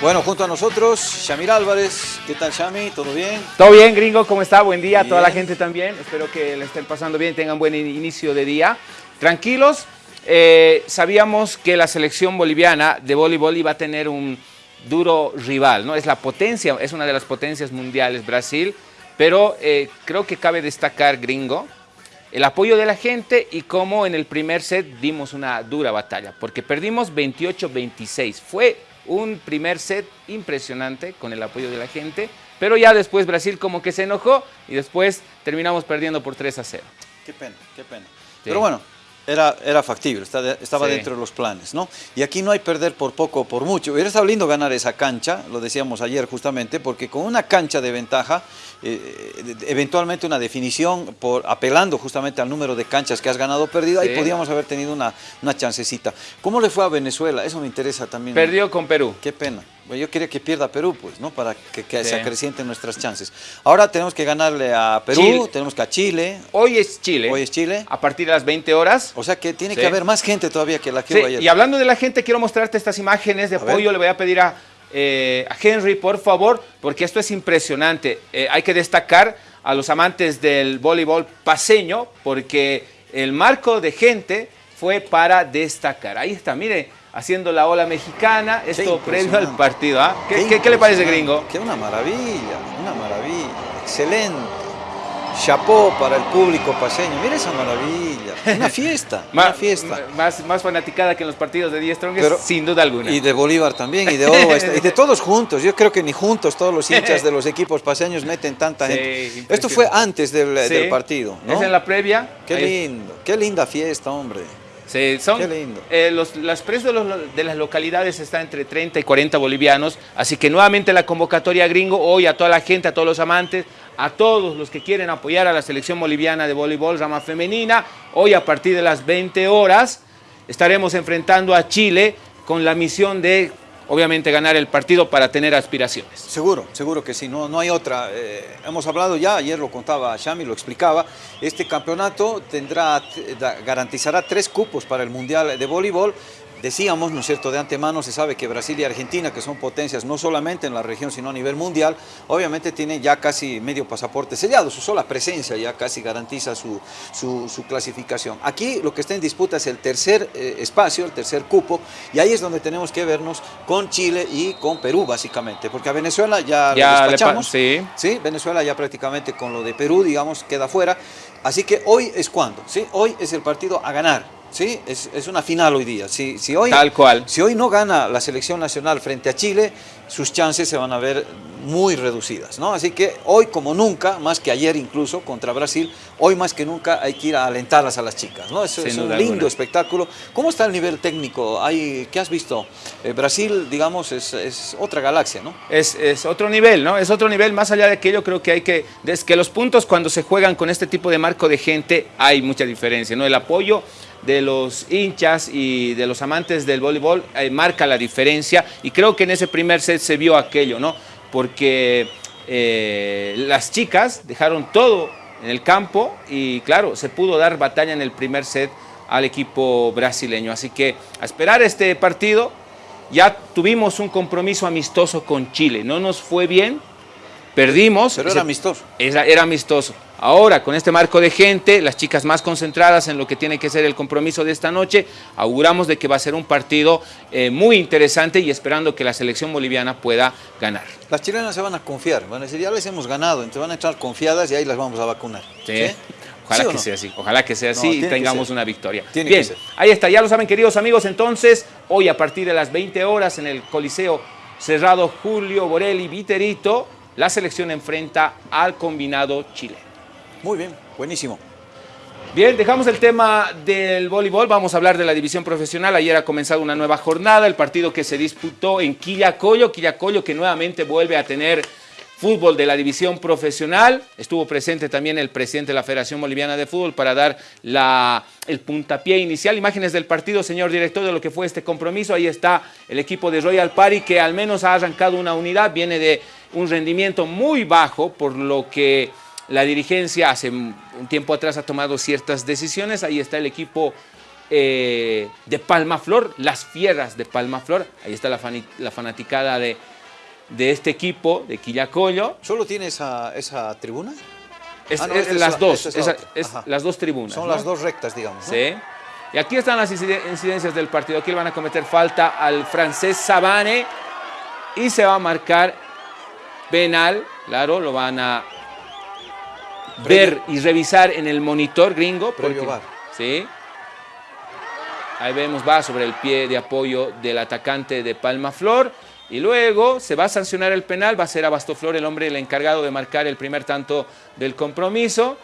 Bueno, junto a nosotros, Shamir Álvarez. ¿Qué tal, Shami? ¿Todo bien? Todo bien, gringo. ¿Cómo está? Buen día a toda la gente también. Espero que le estén pasando bien, tengan buen inicio de día. Tranquilos. Eh, sabíamos que la selección boliviana de voleibol iba a tener un duro rival, ¿no? Es la potencia, es una de las potencias mundiales, Brasil, pero eh, creo que cabe destacar, gringo, el apoyo de la gente y cómo en el primer set dimos una dura batalla, porque perdimos 28-26. Fue un primer set impresionante con el apoyo de la gente, pero ya después Brasil como que se enojó y después terminamos perdiendo por 3 a 0. Qué pena, qué pena. Pero bueno, era, era factible, estaba dentro de los planes, ¿no? Y aquí no hay perder por poco o por mucho. Hubiera estado lindo ganar esa cancha, lo decíamos ayer justamente, porque con una cancha de ventaja, eh, eventualmente una definición, por apelando justamente al número de canchas que has ganado o perdido, ahí podíamos haber tenido una, una chancecita. ¿Cómo le fue a Venezuela? Eso me interesa también. Perdió con Perú. Qué pena. Yo quería que pierda Perú, pues, ¿no? Para que, se acrecienten nuestras chances. Ahora tenemos que ganarle a Perú, tenemos que a Chile. Hoy es Chile. Hoy es Chile. A partir de las 20 horas. O sea que tiene que haber más gente todavía que la que hubo ayer. Y hablando de la gente, quiero mostrarte estas imágenes de apoyo. Le voy a pedir a, eh, a, Henry, por favor, porque esto es impresionante. Eh, hay que destacar a los amantes del voleibol paseño, porque el marco de gente fue para destacar. Ahí está, mire haciendo la ola mexicana, esto previo al partido. ¿ah? ¿Qué, ¿Qué, le parece, gringo? Qué una maravilla, una maravilla, excelente. Chapó para el público paseño, mira esa maravilla, una fiesta, una fiesta. Más, más fanaticada que en los partidos de 10 Strongest, sin duda alguna. Y de Bolívar también, y de y de todos juntos, yo creo que ni juntos todos los hinchas de los equipos paseños meten tanta gente. Esto fue antes del, del partido, ¿no? Es en la previa. Qué lindo, qué linda fiesta, hombre. Sí, son, Qué lindo. Eh, los, las precios de, las localidades están entre 30 y 40 bolivianos, así que nuevamente la convocatoria gringo, hoy a toda la gente, a todos los amantes, a todos los que quieren apoyar a la selección boliviana de voleibol rama femenina, hoy a partir de las 20 horas estaremos enfrentando a Chile con la misión de obviamente ganar el partido para tener aspiraciones. Seguro, seguro que sí, no, no hay otra. Eh, hemos hablado ya, ayer lo contaba Shami, lo explicaba, este campeonato tendrá, garantizará tres cupos para el Mundial de Voleibol, Decíamos, ¿no es cierto?, de antemano se sabe que Brasil y Argentina, que son potencias no solamente en la región, sino a nivel mundial, obviamente tienen ya casi medio pasaporte sellado, su sola presencia ya casi garantiza su, su, clasificación. Aquí lo que está en disputa es el tercer eh, espacio, el tercer cupo, y ahí es donde tenemos que vernos con Chile y con Perú, básicamente, porque a Venezuela ya, ya lo despachamos. Sí. sí, Venezuela ya prácticamente con lo de Perú, digamos, queda fuera. Así que hoy es cuando, ¿sí? Hoy es el partido a ganar ¿sí? Es, es, una final hoy día. Si, si, hoy, Tal cual. Si hoy no gana la selección nacional frente a Chile, sus chances se van a ver muy reducidas, ¿no? Así que hoy como nunca, más que ayer incluso contra Brasil, hoy más que nunca hay que ir a alentarlas a las chicas, ¿no? Es, es un lindo espectáculo. ¿Cómo está el nivel técnico? Hay, ¿Qué has visto? Eh, Brasil, digamos, es, es, otra galaxia, ¿no? Es, es, otro nivel, ¿no? Es otro nivel, más allá de aquello creo que hay que, es que los puntos cuando se juegan con este tipo de marco de gente hay mucha diferencia, ¿no? El apoyo de los hinchas y de los amantes del voleibol eh, marca la diferencia y creo que en ese primer set se vio aquello, ¿no? Porque eh, las chicas dejaron todo en el campo y claro, se pudo dar batalla en el primer set al equipo brasileño. Así que a esperar este partido, ya tuvimos un compromiso amistoso con Chile, no nos fue bien, perdimos. Pero era amistoso. era amistoso. Ahora, con este marco de gente, las chicas más concentradas en lo que tiene que ser el compromiso de esta noche, auguramos de que va a ser un partido eh, muy interesante y esperando que la selección boliviana pueda ganar. Las chilenas se van a confiar, van a decir, ya les hemos ganado, entonces van a estar confiadas y ahí las vamos a vacunar. Sí. Ojalá que sea así, ojalá que sea así y tengamos una victoria. Bien, ahí está, ya lo saben queridos amigos, entonces hoy a partir de las 20 horas en el Coliseo Cerrado Julio Borelli Viterito, la selección enfrenta al combinado chileno. Muy bien, buenísimo. Bien, dejamos el tema del voleibol, vamos a hablar de la división profesional. Ayer ha comenzado una nueva jornada, el partido que se disputó en Quillacollo, Quillacollo que nuevamente vuelve a tener fútbol de la división profesional. Estuvo presente también el presidente de la Federación Boliviana de Fútbol para dar la, el puntapié inicial. Imágenes del partido, señor director, de lo que fue este compromiso. Ahí está el equipo de Royal Party que al menos ha arrancado una unidad, viene de un rendimiento muy bajo, por lo que la dirigencia hace un tiempo atrás ha tomado ciertas decisiones. Ahí está el equipo eh, de Palmaflor, las fieras de Palmaflor. Ahí está la, fanaticada de, de, este equipo, de Quillacollo. ¿Solo tiene esa, esa tribuna? Es, ah, las dos, las dos tribunas. Son las dos rectas, digamos. Sí. Y aquí están las incidencias del partido. Aquí le van a cometer falta al francés Sabane y se va a marcar penal. Claro, lo van a ver y revisar en el monitor gringo. Previo Sí. Ahí vemos, va sobre el pie de apoyo del atacante de Palma Flor. Y luego se va a sancionar el penal, va a ser Abastoflor el hombre el encargado de marcar el primer tanto del compromiso.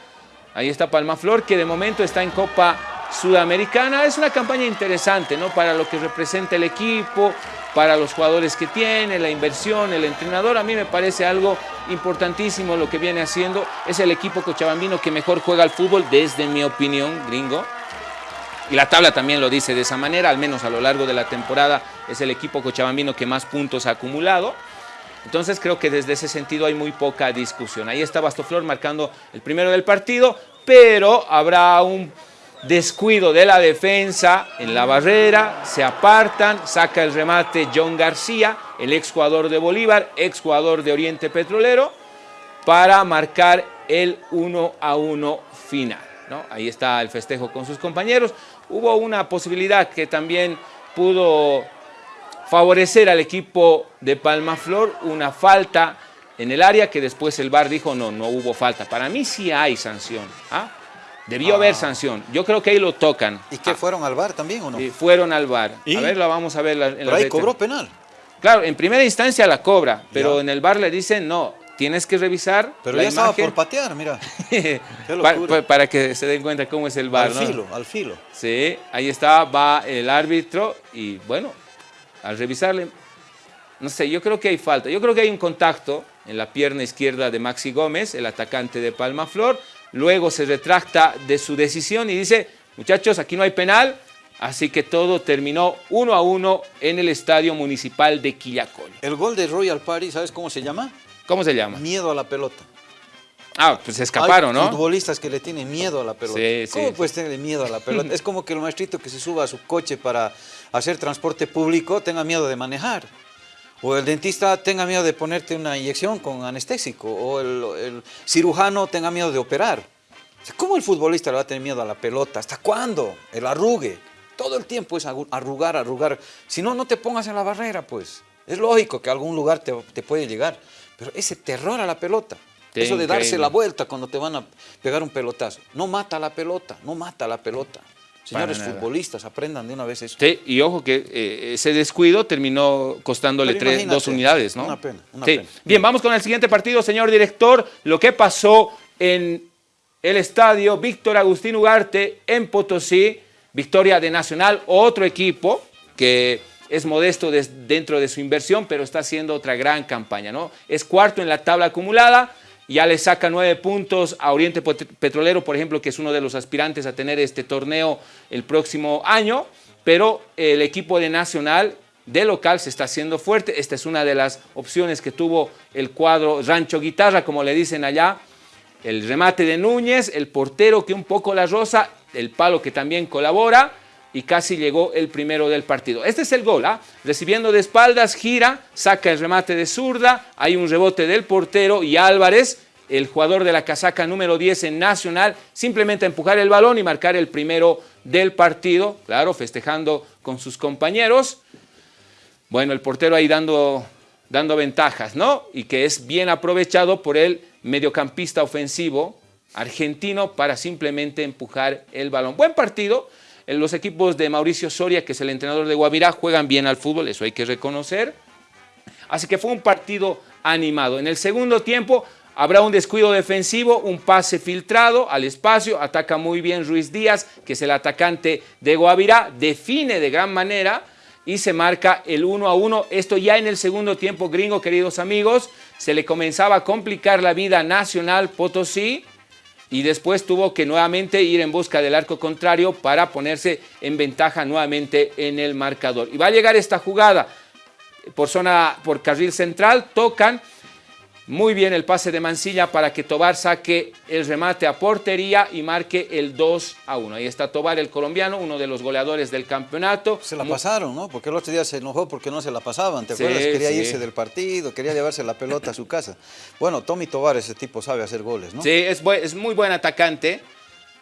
Ahí está Palma Flor, que de momento está en Copa Sudamericana. Es una campaña interesante, ¿no? Para lo que representa el equipo, para los jugadores que tiene, la inversión, el entrenador. A mí me parece algo importantísimo lo que viene haciendo. Es el equipo cochabambino que mejor juega al fútbol, desde mi opinión, gringo. Y la tabla también lo dice de esa manera, al menos a lo largo de la temporada es el equipo cochabambino que más puntos ha acumulado. Entonces creo que desde ese sentido hay muy poca discusión. Ahí está Bastoflor marcando el primero del partido, pero habrá un descuido de la defensa en la barrera, se apartan, saca el remate John García, el ex jugador de Bolívar, ex jugador de Oriente Petrolero, para marcar el 1 a 1 final. ¿no? Ahí está el festejo con sus compañeros. Hubo una posibilidad que también pudo favorecer al equipo de Palmaflor, una falta en el área que después el VAR dijo no, no hubo falta. Para mí sí hay sanción. ¿ah? Debió haber ah. sanción. Yo creo que ahí lo tocan. ¿Y qué, ah. fueron al VAR también o no? fueron al VAR. A ver, la vamos a ver. En pero ahí cobró penal. Claro, en primera instancia la cobra, pero en el VAR le dicen no, tienes que revisar Pero ya estaba por patear, mira. para, que se den cuenta cómo es el VAR, Al filo, al filo. Sí, ahí está, va el árbitro y bueno, al revisarle, no sé, yo creo que hay falta. Yo creo que hay un contacto en la pierna izquierda de Maxi Gómez, el atacante de Palma Flor. Luego se retracta de su decisión y dice, muchachos, aquí no hay penal, Así que todo terminó uno a uno en el Estadio Municipal de Quillacol. El gol de Royal Party, ¿sabes cómo se llama? ¿Cómo se llama? Miedo a la pelota. Ah, pues se escaparon, Hay ¿no? futbolistas que le tienen miedo a la pelota. Sí, ¿Cómo puedes tener miedo a la pelota? es como que el maestrito que se suba a su coche para hacer transporte público tenga miedo de manejar. O el dentista tenga miedo de ponerte una inyección con anestésico. O el, cirujano tenga miedo de operar. ¿Cómo el futbolista le va a tener miedo a la pelota? ¿Hasta cuándo? El arrugue. Todo el tiempo es arrugar, arrugar. Si no, no te pongas en la barrera, pues. Es lógico que a algún lugar te, te puede llegar. Pero ese terror a la pelota, eso de darse la vuelta cuando te van a pegar un pelotazo, no mata la pelota, no mata la pelota. Señores futbolistas, aprendan de una vez eso. Sí, y ojo que eh, ese descuido terminó costándole tres, dos unidades, ¿no? Una pena, una pena. Bien, vamos con el siguiente partido, señor director. Lo que pasó en el estadio Víctor Agustín Ugarte en Potosí, victoria de Nacional, otro equipo que es modesto dentro de su inversión, pero está haciendo otra gran campaña. ¿no? Es cuarto en la tabla acumulada, ya le saca nueve puntos a Oriente Petrolero, por ejemplo, que es uno de los aspirantes a tener este torneo el próximo año, pero el equipo de Nacional de local se está haciendo fuerte. Esta es una de las opciones que tuvo el cuadro Rancho Guitarra, como le dicen allá. El remate de Núñez, el portero que un poco la rosa, el palo que también colabora y casi llegó el primero del partido. Este es el gol, ¿ah? recibiendo de espaldas, gira, saca el remate de zurda, hay un rebote del portero y Álvarez, el jugador de la casaca número 10 en Nacional, simplemente empujar el balón y marcar el primero del partido, claro, festejando con sus compañeros. Bueno, el portero ahí dando, dando ventajas, ¿no? Y que es bien aprovechado por el mediocampista ofensivo argentino para simplemente empujar el balón. Buen partido, los equipos de Mauricio Soria, que es el entrenador de Guavirá, juegan bien al fútbol, eso hay que reconocer. Así que fue un partido animado. En el segundo tiempo habrá un descuido defensivo, un pase filtrado al espacio, ataca muy bien Ruiz Díaz, que es el atacante de Guavirá, define de gran manera y se marca el 1 a 1. Esto ya en el segundo tiempo, gringo, queridos amigos, se le comenzaba a complicar la vida Nacional Potosí, y después tuvo que nuevamente ir en busca del arco contrario para ponerse en ventaja nuevamente en el marcador. Y va a llegar esta jugada por zona, por carril central, tocan Muy bien el pase de Mancilla para que Tobar saque el remate a portería y marque el 2 a 1. Ahí está Tobar, el colombiano, uno de los goleadores del campeonato. Se la pasaron, ¿no? Porque el otro día se enojó porque no se la pasaban, ¿te acuerdas? Quería irse del partido, quería llevarse la pelota a su casa. Bueno, Tommy Tobar, ese tipo sabe hacer goles, ¿no? Sí, es, es muy buen atacante.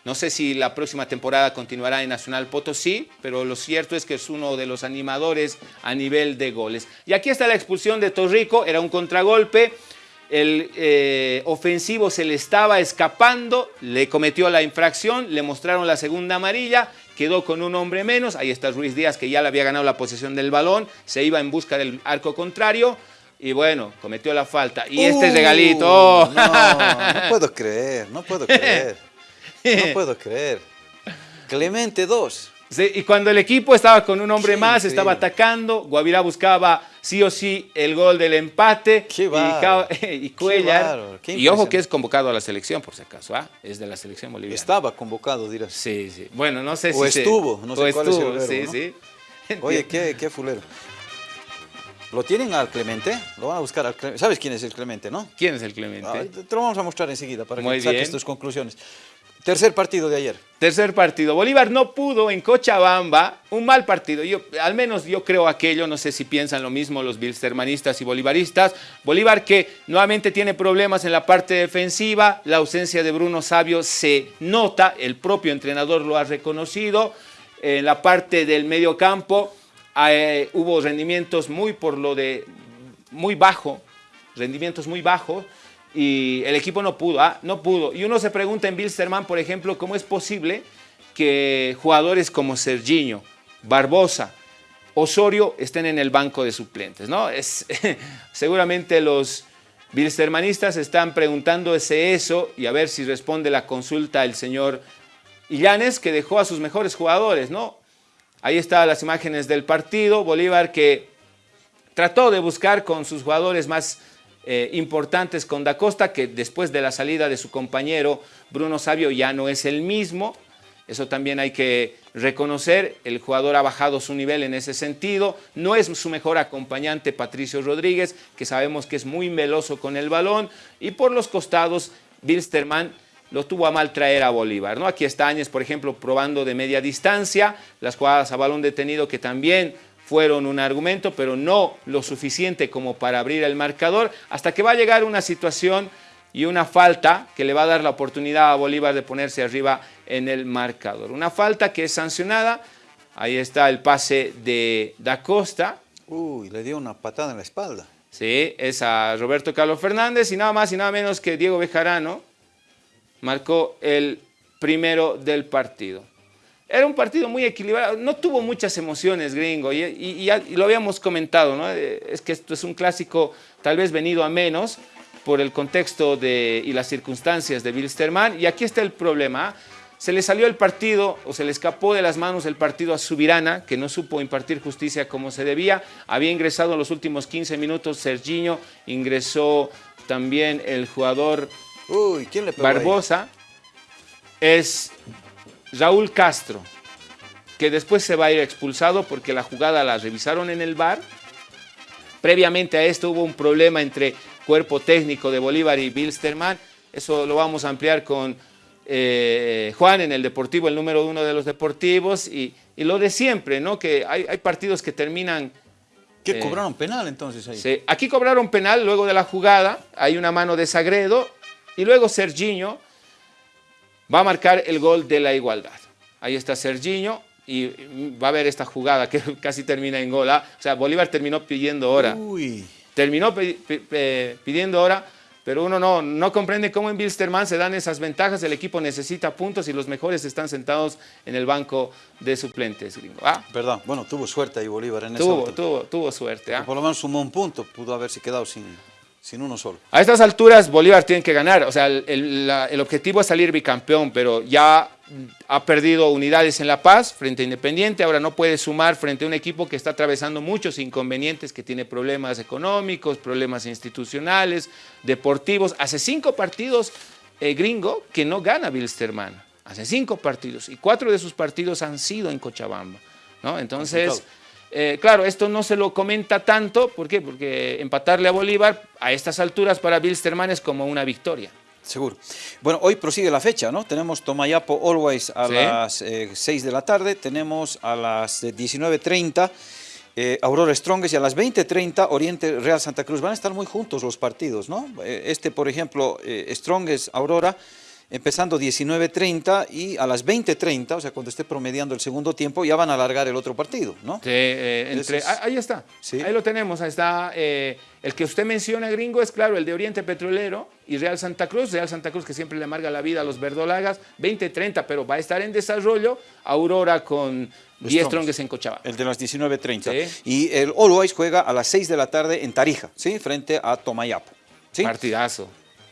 No sé si la próxima temporada continuará en Nacional Potosí, pero lo cierto es que es uno de los animadores a nivel de goles. Y aquí está la expulsión de Torrico, era un contragolpe el eh, ofensivo se le estaba escapando, le cometió la infracción, le mostraron la segunda amarilla, quedó con un hombre menos, ahí está Ruiz Díaz que ya le había ganado la posesión del balón, se iba en busca del arco contrario y bueno, cometió la falta. Y este uh, regalito... Oh. No, no puedo creer, no puedo creer, no puedo creer. Clemente 2 y cuando el equipo estaba con un hombre más, estaba atacando, Guavirá buscaba sí o sí el gol del empate y, Cuellar. y ojo que es convocado a la selección, por si acaso, ¿ah? es de la selección boliviana. Estaba convocado, dirás. Sí, sí. Bueno, no sé si O estuvo, no sé cuál estuvo, es el sí, sí. Oye, qué, qué fulero. ¿Lo tienen al Clemente? Lo van a buscar al Clemente. ¿Sabes quién es el Clemente, no? ¿Quién es el Clemente? te lo vamos a mostrar enseguida para que saques tus conclusiones. Tercer partido de ayer. Tercer partido. Bolívar no pudo en Cochabamba, un mal partido. Yo, al menos yo creo aquello, no sé si piensan lo mismo los bilstermanistas y bolivaristas. Bolívar que nuevamente tiene problemas en la parte defensiva, la ausencia de Bruno Sabio se nota, el propio entrenador lo ha reconocido. En la parte del medio campo eh, hubo rendimientos muy por lo de muy bajo, rendimientos muy bajos y el equipo no pudo, ah, no pudo. Y uno se pregunta en Bilsterman, por ejemplo, cómo es posible que jugadores como Serginho, Barbosa, Osorio estén en el banco de suplentes, ¿no? Es, seguramente los bilstermanistas están preguntándose eso y a ver si responde la consulta el señor Illanes, que dejó a sus mejores jugadores, ¿no? Ahí están las imágenes del partido, Bolívar que trató de buscar con sus jugadores más eh, importantes con Da Costa, que después de la salida de su compañero Bruno Sabio ya no es el mismo. Eso también hay que reconocer, el jugador ha bajado su nivel en ese sentido, no es su mejor acompañante Patricio Rodríguez, que sabemos que es muy meloso con el balón, y por los costados, Bilsterman lo tuvo a mal traer a Bolívar. ¿no? Aquí está Áñez, por ejemplo, probando de media distancia, las jugadas a balón detenido que también fueron un argumento, pero no lo suficiente como para abrir el marcador, hasta que va a llegar una situación y una falta que le va a dar la oportunidad a Bolívar de ponerse arriba en el marcador. Una falta que es sancionada, ahí está el pase de Da Costa. Uy, le dio una patada en la espalda. Sí, es a Roberto Carlos Fernández y nada más y nada menos que Diego Bejarano marcó el primero del partido. Era un partido muy equilibrado, no tuvo muchas emociones, gringo, y, lo habíamos comentado, ¿no? Eh, es que esto es un clásico tal vez venido a menos por el contexto de, y las circunstancias de Bilsterman, y aquí está el problema, ¿ah? se le salió el partido o se le escapó de las manos el partido a Subirana, que no supo impartir justicia como se debía, había ingresado en los últimos 15 minutos Serginho, ingresó también el jugador Uy, ¿quién le Barbosa, es Raúl Castro, que después se va a ir expulsado porque la jugada la revisaron en el bar. Previamente a esto hubo un problema entre cuerpo técnico de Bolívar y Bilsterman. Eso lo vamos a ampliar con eh, Juan en el Deportivo, el número uno de los deportivos. Y, lo de siempre, ¿no? Que hay, partidos que terminan... ¿Qué eh, cobraron penal entonces ahí? Sí, aquí cobraron penal luego de la jugada. Hay una mano de Sagredo. Y luego Serginho va a marcar el gol de la igualdad. Ahí está Serginho y va a ver esta jugada que casi termina en gol. ¿ah? O sea, Bolívar terminó pidiendo hora. Terminó pidiendo hora, pero uno no, no comprende cómo en Bilsterman se dan esas ventajas. El equipo necesita puntos y los mejores están sentados en el banco de suplentes, gringo. ¿Ah? Perdón, bueno, tuvo suerte ahí Bolívar en tuvo, tuvo, tuvo suerte. ¿ah? Por lo menos sumó un punto, pudo haberse quedado sin, sin uno solo. A estas alturas Bolívar tiene que ganar, o sea, el, objetivo es salir bicampeón, pero ya ha perdido unidades en La Paz frente a Independiente, ahora no puede sumar frente a un equipo que está atravesando muchos inconvenientes, que tiene problemas económicos, problemas institucionales, deportivos. Hace cinco partidos eh, gringo que no gana Bilsterman, hace cinco partidos, y cuatro de sus partidos han sido en Cochabamba. ¿no? Entonces, Eh, claro, esto no se lo comenta tanto, ¿por qué? Porque empatarle a Bolívar a estas alturas para Bilsterman es como una victoria. Seguro. Bueno, hoy prosigue la fecha, ¿no? Tenemos Tomayapo Always a las 6 eh, de la tarde, tenemos a las 19.30 eh, Aurora Strongest y a las 20.30 Oriente Real Santa Cruz. Van a estar muy juntos los partidos, ¿no? este, por ejemplo, Strongest Aurora empezando 19.30 y a las 20.30, o sea, cuando esté promediando el segundo tiempo, ya van a alargar el otro partido, ¿no? Sí, eh, entre, ahí está, ahí lo tenemos, ahí está. Eh, el que usted menciona, gringo, es claro, el de Oriente Petrolero y Real Santa Cruz, Real Santa Cruz que siempre le amarga la vida a los verdolagas, 20.30, pero va a estar en desarrollo, Aurora con 10 tronques en Cochabamba. El de las 19.30. Y el Always juega a las 6 de la tarde en Tarija, ¿sí? Frente a Tomayapo. ¿sí? Partidazo.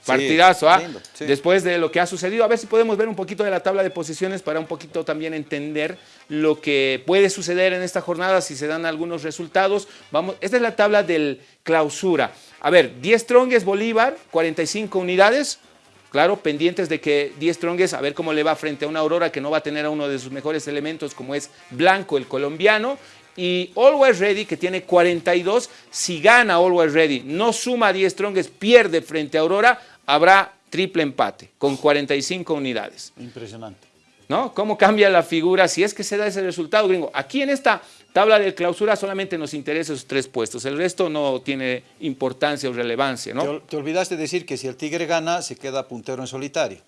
Partidazo, ¿ah? Después de lo que ha sucedido, a ver si podemos ver un poquito de la tabla de posiciones para un poquito también entender lo que puede suceder en esta jornada, si se dan algunos resultados. Vamos, esta es la tabla del clausura. A ver, 10 trongues Bolívar, 45 unidades. Claro, pendientes de que 10 trongues, a ver cómo le va frente a una Aurora que no va a tener a uno de sus mejores elementos como es Blanco, el colombiano y Always Ready, que tiene 42, si gana Always Ready, no suma 10 trongues, pierde frente a Aurora, habrá triple empate con 45 unidades. Impresionante. ¿No? ¿Cómo cambia la figura si es que se da ese resultado, gringo? Aquí en esta tabla de clausura solamente nos interesa esos tres puestos, el resto no tiene importancia o relevancia, ¿no? Te, olvidaste decir que si el Tigre gana, se queda puntero en solitario.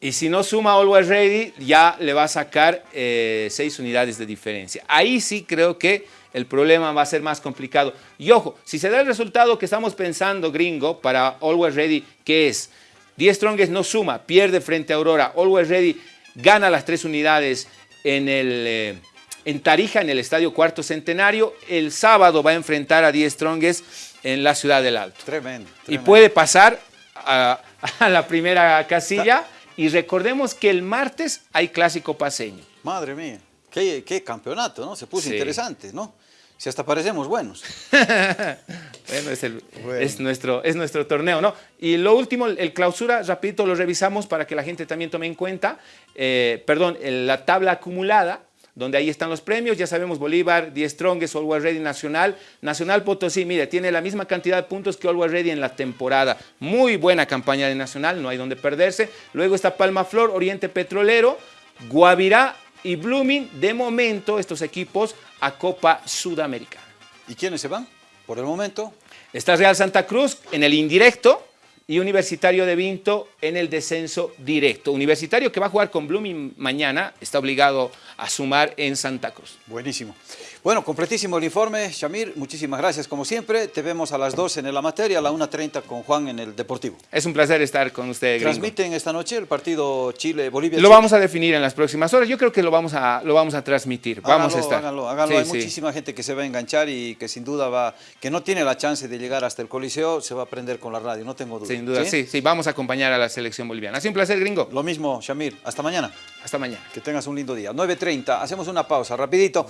Y si no suma Always Ready, ya le va a sacar eh, seis unidades de diferencia. Ahí sí creo que el problema va a ser más complicado. Y ojo, si se da el resultado que estamos pensando, gringo, para Always Ready, que es 10 Strongest no suma, pierde frente a Aurora, Always Ready gana las tres unidades en, el, eh, en Tarija, en el Estadio Cuarto Centenario, el sábado va a enfrentar a 10 Strongest en la Ciudad del Alto. Tremendo. Y puede pasar a, la primera casilla. Y recordemos que el martes hay clásico paseño. Madre mía. Qué, campeonato, ¿no? Se puso interesante, ¿no? Si hasta parecemos buenos. bueno, es, nuestro, es nuestro torneo, ¿no? Y lo último, el clausura, rapidito lo revisamos para que la gente también tome en cuenta. Eh, perdón, la tabla acumulada, donde ahí están los premios, ya sabemos Bolívar, 10 Strongest, Always Ready Nacional. Nacional Potosí, mire, tiene la misma cantidad de puntos que Always Ready en la temporada. Muy buena campaña de Nacional, no hay donde perderse. Luego está Palma Flor, Oriente Petrolero, Guavirá, y Blooming, de momento, estos equipos a Copa Sudamericana. ¿Y quiénes se van por el momento? Está Real Santa Cruz en el indirecto y Universitario de Vinto en el descenso directo. Universitario que va a jugar con Blooming mañana, está obligado a sumar en Santa Cruz. Buenísimo. Bueno, completísimo el informe, Shamir, muchísimas gracias como siempre. Te vemos a las 2 en el materia, a la 1.30 con Juan en el Deportivo. Es un placer estar con usted, ¿Transmiten esta noche el partido Chile-Bolivia? Lo vamos a definir en las próximas horas, yo creo que lo vamos a, lo vamos a transmitir, vamos a estar. Háganlo, háganlo. Hay muchísima gente que se va a enganchar y que sin duda va, que no tiene la chance de llegar hasta el Coliseo, se va a aprender con la radio, no tengo duda. Sin duda, sí, sí, vamos a acompañar a la selección boliviana. Ha sido un placer, gringo. Lo mismo, Shamir. Hasta mañana. Hasta mañana. Que tengas un lindo día. 9.30, hacemos una pausa, rapidito.